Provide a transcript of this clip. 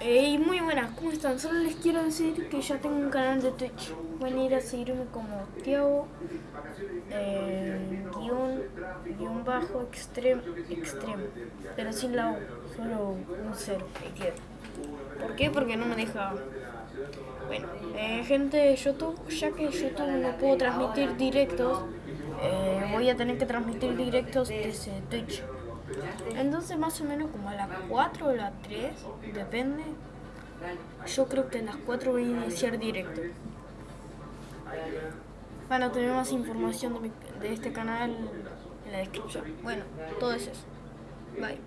Hey, muy buenas, ¿cómo están? Solo les quiero decir que ya tengo un canal de Twitch. Pueden ir a seguirme como Tiago, eh, guion, guion bajo, extremo, extremo, pero sin la U, solo un cero, ¿Por qué? Porque no me deja... Bueno, eh, gente de YouTube, ya que YouTube no puedo transmitir directos, eh, voy a tener que transmitir directos desde Twitch. Entonces más o menos como a las 4 o las 3, depende. Yo creo que a las 4 voy a iniciar directo. Van a tener más información de, de este canal en la descripción. Bueno, todo es eso. Bye.